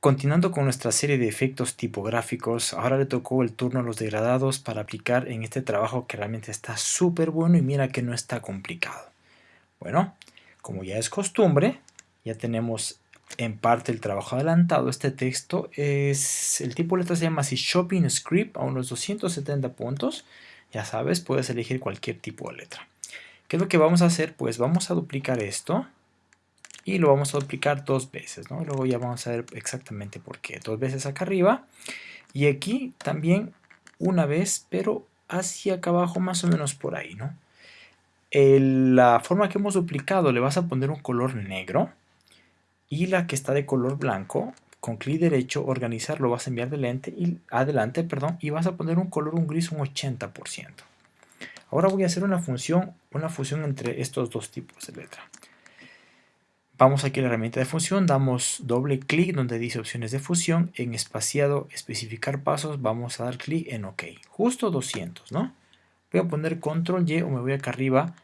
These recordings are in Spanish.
Continuando con nuestra serie de efectos tipográficos, ahora le tocó el turno a los degradados para aplicar en este trabajo que realmente está súper bueno y mira que no está complicado. Bueno, como ya es costumbre, ya tenemos en parte el trabajo adelantado. Este texto es, el tipo de letra se llama así Shopping Script a unos 270 puntos. Ya sabes, puedes elegir cualquier tipo de letra. ¿Qué es lo que vamos a hacer? Pues vamos a duplicar esto y lo vamos a duplicar dos veces, ¿no? Luego ya vamos a ver exactamente por qué. Dos veces acá arriba y aquí también una vez, pero hacia acá abajo más o menos por ahí, ¿no? la forma que hemos duplicado le vas a poner un color negro y la que está de color blanco con clic derecho organizar lo vas a enviar adelante y, adelante perdón, y vas a poner un color un gris un 80%. Ahora voy a hacer una función, una fusión entre estos dos tipos de letra. Vamos aquí a la herramienta de fusión, damos doble clic donde dice opciones de fusión, en espaciado especificar pasos vamos a dar clic en OK, justo 200, ¿no? Voy a poner control Y o me voy acá arriba,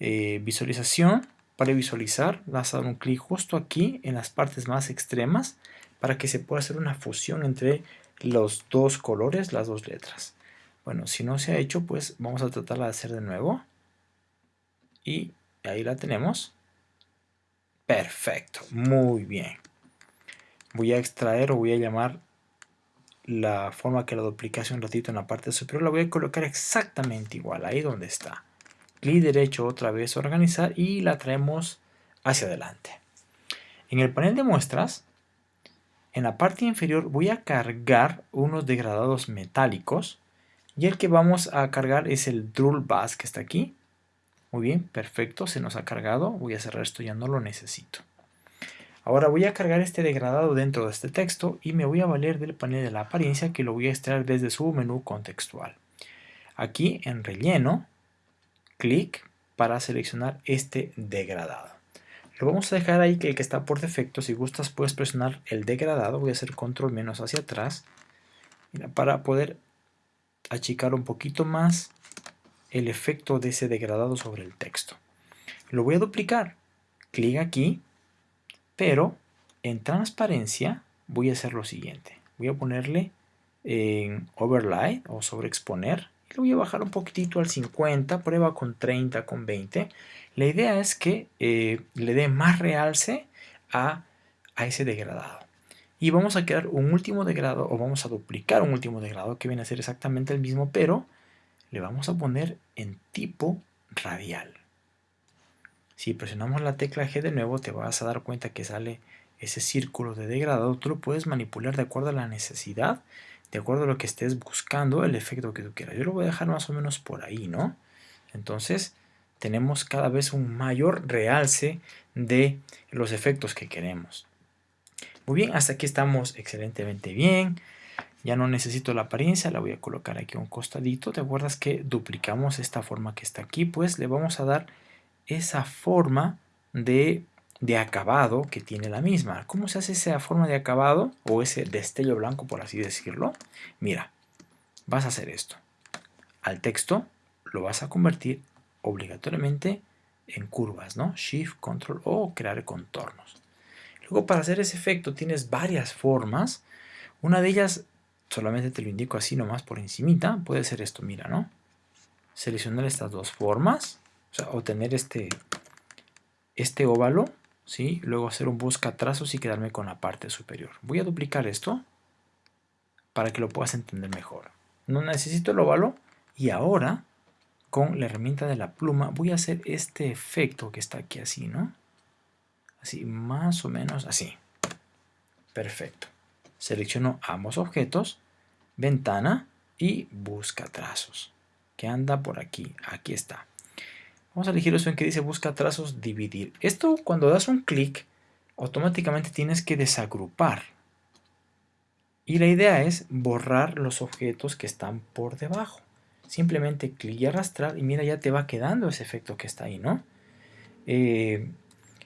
eh, visualización, para visualizar vas a dar un clic justo aquí en las partes más extremas para que se pueda hacer una fusión entre los dos colores, las dos letras. Bueno, si no se ha hecho, pues vamos a tratarla de hacer de nuevo. Y ahí la tenemos. Perfecto, muy bien. Voy a extraer o voy a llamar la forma que la dupliqué hace un ratito en la parte superior. La voy a colocar exactamente igual, ahí donde está. Clic derecho otra vez, organizar y la traemos hacia adelante. En el panel de muestras, en la parte inferior voy a cargar unos degradados metálicos y el que vamos a cargar es el Drull Bus que está aquí. Muy bien, perfecto, se nos ha cargado. Voy a cerrar esto, ya no lo necesito. Ahora voy a cargar este degradado dentro de este texto y me voy a valer del panel de la apariencia que lo voy a extraer desde su menú contextual. Aquí en relleno, clic para seleccionar este degradado. Lo vamos a dejar ahí que el que está por defecto, si gustas puedes presionar el degradado, voy a hacer control menos hacia atrás para poder achicar un poquito más el efecto de ese degradado sobre el texto. Lo voy a duplicar. Clic aquí, pero en transparencia voy a hacer lo siguiente. Voy a ponerle en overlay o sobreexponer y lo voy a bajar un poquitito al 50, prueba con 30, con 20. La idea es que eh, le dé más realce a, a ese degradado. Y vamos a crear un último degradado o vamos a duplicar un último degradado que viene a ser exactamente el mismo, pero le vamos a poner en tipo radial. Si presionamos la tecla G de nuevo te vas a dar cuenta que sale ese círculo de degradado. Tú lo puedes manipular de acuerdo a la necesidad, de acuerdo a lo que estés buscando, el efecto que tú quieras. Yo lo voy a dejar más o menos por ahí, ¿no? Entonces tenemos cada vez un mayor realce de los efectos que queremos. Muy bien, hasta aquí estamos excelentemente bien. Ya no necesito la apariencia, la voy a colocar aquí a un costadito. ¿Te acuerdas que duplicamos esta forma que está aquí? Pues le vamos a dar esa forma de, de acabado que tiene la misma. ¿Cómo se hace esa forma de acabado o ese destello blanco, por así decirlo? Mira, vas a hacer esto. Al texto lo vas a convertir obligatoriamente en curvas, ¿no? Shift, Control o crear contornos. Luego para hacer ese efecto tienes varias formas. Una de ellas solamente te lo indico así nomás por encimita, puede ser esto, mira, ¿no? Seleccionar estas dos formas, o sea, obtener este, este óvalo, ¿sí? Luego hacer un busca trazos y quedarme con la parte superior. Voy a duplicar esto para que lo puedas entender mejor. No necesito el óvalo y ahora con la herramienta de la pluma voy a hacer este efecto que está aquí así, ¿no? Así, más o menos así. Perfecto. Selecciono ambos objetos, ventana y busca trazos, que anda por aquí, aquí está. Vamos a elegir eso en que dice busca trazos, dividir. Esto cuando das un clic, automáticamente tienes que desagrupar. Y la idea es borrar los objetos que están por debajo. Simplemente clic y arrastrar y mira ya te va quedando ese efecto que está ahí, ¿no? Eh,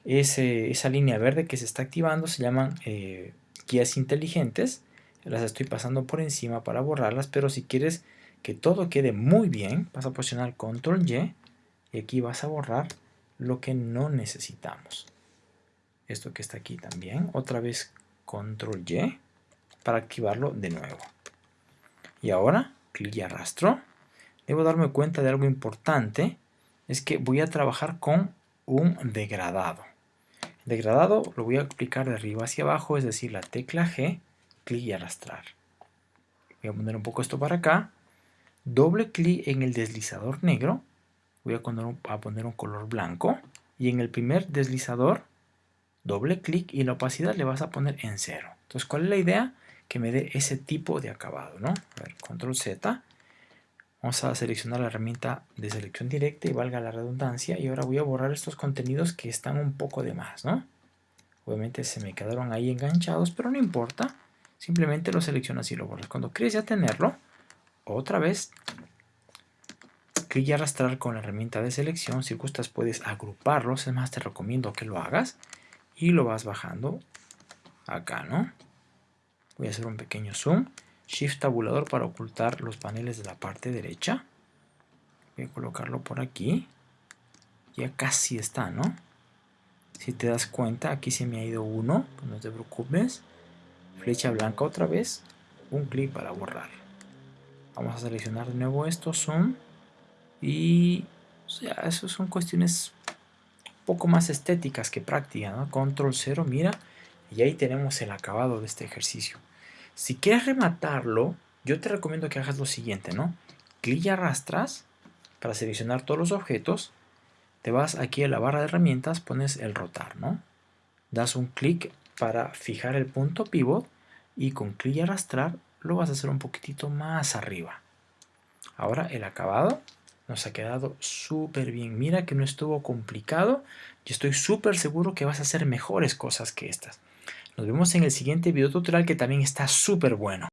esa línea verde que se está activando se llaman eh, guías inteligentes. Las estoy pasando por encima para borrarlas, pero si quieres que todo quede muy bien, vas a presionar Control Y y aquí vas a borrar lo que no necesitamos. Esto que está aquí también. Otra vez control Y para activarlo de nuevo. Y ahora, clic y arrastro. Debo darme cuenta de algo importante, es que voy a trabajar con un degradado. Degradado lo voy a aplicar de arriba hacia abajo, es decir, la tecla G, clic y arrastrar. Voy a poner un poco esto para acá. Doble clic en el deslizador negro. Voy a poner, un, color blanco. Y en el primer deslizador, doble clic y la opacidad le vas a poner en cero. Entonces, ¿cuál es la idea? Que me dé ese tipo de acabado, ¿no? A ver, control Z. Vamos a seleccionar la herramienta de selección directa y valga la redundancia. Y ahora voy a borrar estos contenidos que están un poco de más, ¿no? Obviamente se me quedaron ahí enganchados, pero no importa. Simplemente lo seleccionas y lo borras. Cuando crees ya tenerlo, otra vez, clic y arrastrar con la herramienta de selección. Si gustas puedes agruparlos, es más te recomiendo que lo hagas. Y lo vas bajando acá, ¿no? Voy a hacer un pequeño zoom. Shift tabulador para ocultar los paneles de la parte derecha. Voy a colocarlo por aquí. Ya casi está, ¿no? Si te das cuenta, aquí se me ha ido uno, pues no te preocupes flecha blanca otra vez, un clic para borrar. Vamos a seleccionar de nuevo estos son y o sea, eso son cuestiones un poco más estéticas que prácticas, ¿no? Control 0, mira, y ahí tenemos el acabado de este ejercicio. Si quieres rematarlo, yo te recomiendo que hagas lo siguiente, ¿no? Clic y arrastras para seleccionar todos los objetos, te vas aquí a la barra de herramientas, pones el rotar, ¿no? Das un clic para fijar el punto pivot y con clic y arrastrar lo vas a hacer un poquitito más arriba. Ahora el acabado nos ha quedado súper bien. Mira que no estuvo complicado. Yo estoy súper seguro que vas a hacer mejores cosas que estas. Nos vemos en el siguiente video tutorial que también está súper bueno.